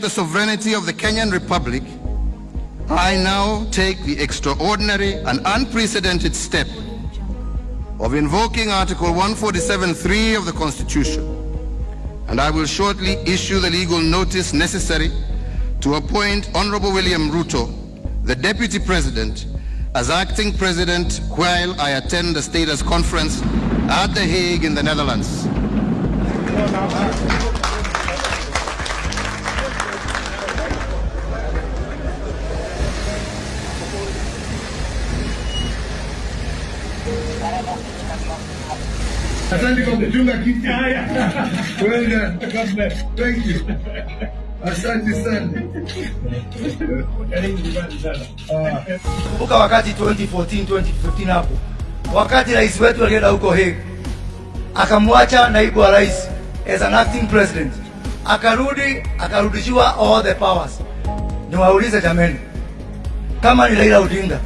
the sovereignty of the Kenyan Republic, I now take the extraordinary and unprecedented step of invoking Article 147.3 of the Constitution, and I will shortly issue the legal notice necessary to appoint Honorable William Ruto, the Deputy President, as acting President while I attend the status conference at The Hague in the Netherlands. Asante kwa kuchunga kiti. Well done. Thank you. Asante sana. Ah. Kumbuka wakati 2014 2015 hapo, wakati rais wetu alienda huko Hague, akamwacha naibu wa rais as an acting president, akarudi akarudishiwa all the powers. Niwaulize jameni, kama ni Raila Odinga